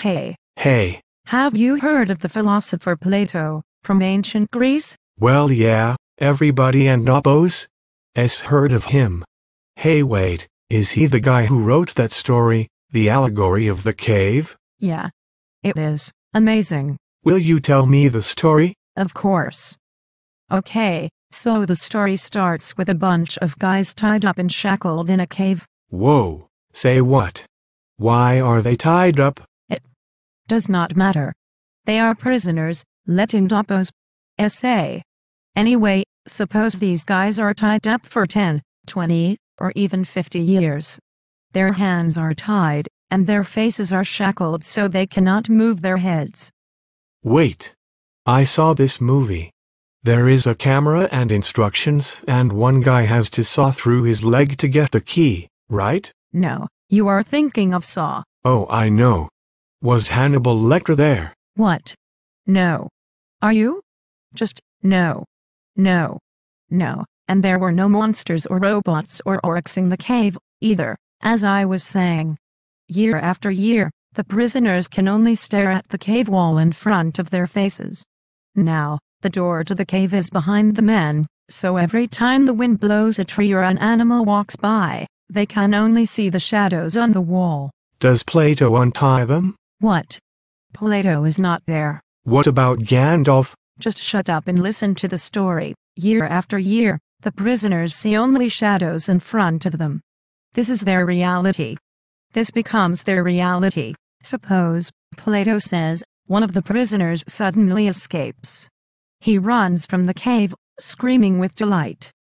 Hey, Hey, have you heard of the philosopher Plato from ancient Greece? well yeah, everybody and Nobos? S heard of him. Hey wait, is he the guy who wrote that story, The Allegory of the Cave? Yeah. It is. Amazing. Will you tell me the story? Of course. Okay, so the story starts with a bunch of guys tied up and shackled in a cave. Whoa, say what? Why are they tied up? Does not matter. They are prisoners, let in Dopos. SA. Anyway, suppose these guys are tied up for 10, 20, or even 50 years. Their hands are tied, and their faces are shackled so they cannot move their heads. Wait. I saw this movie. There is a camera and instructions, and one guy has to saw through his leg to get the key, right? No, you are thinking of Saw. Oh, I know. Was Hannibal Lecter there? What? No. Are you? Just, no. No. No. And there were no monsters or robots or orcs in the cave, either, as I was saying. Year after year, the prisoners can only stare at the cave wall in front of their faces. Now, the door to the cave is behind the men, so every time the wind blows a tree or an animal walks by, they can only see the shadows on the wall. Does Plato untie them? What? Plato is not there. What about Gandalf? Just shut up and listen to the story. Year after year, the prisoners see only shadows in front of them. This is their reality. This becomes their reality. Suppose, Plato says, one of the prisoners suddenly escapes. He runs from the cave, screaming with delight.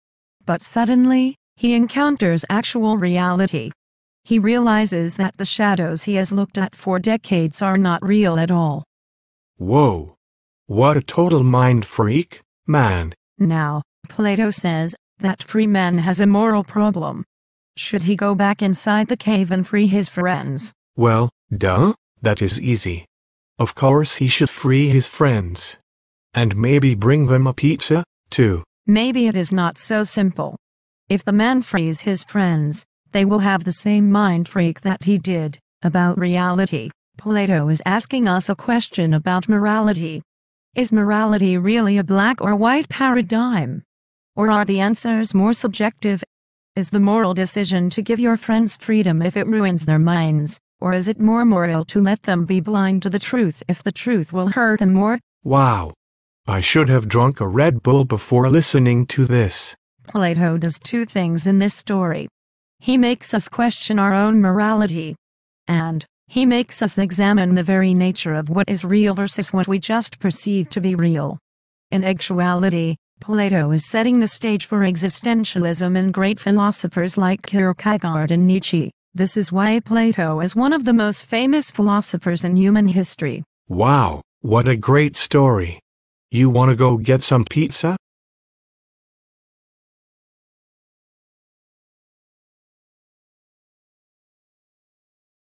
But suddenly, he encounters actual reality. He realizes that the shadows he has looked at for decades are not real at all. Whoa. What a total mind freak, man. Now, Plato says that free man has a moral problem. Should he go back inside the cave and free his friends? Well, duh, that is easy. Of course he should free his friends. And maybe bring them a pizza, too. Maybe it is not so simple. If the man frees his friends, they will have the same mind freak that he did about reality. Plato is asking us a question about morality. Is morality really a black or white paradigm? Or are the answers more subjective? Is the moral decision to give your friends freedom if it ruins their minds? Or is it more moral to let them be blind to the truth if the truth will hurt them more? Wow. I should have drunk a Red Bull before listening to this. Plato does two things in this story. He makes us question our own morality. And, he makes us examine the very nature of what is real versus what we just perceive to be real. In actuality, Plato is setting the stage for existentialism in great philosophers like Kierkegaard and Nietzsche. This is why Plato is one of the most famous philosophers in human history. Wow, what a great story. You wanna go get some pizza?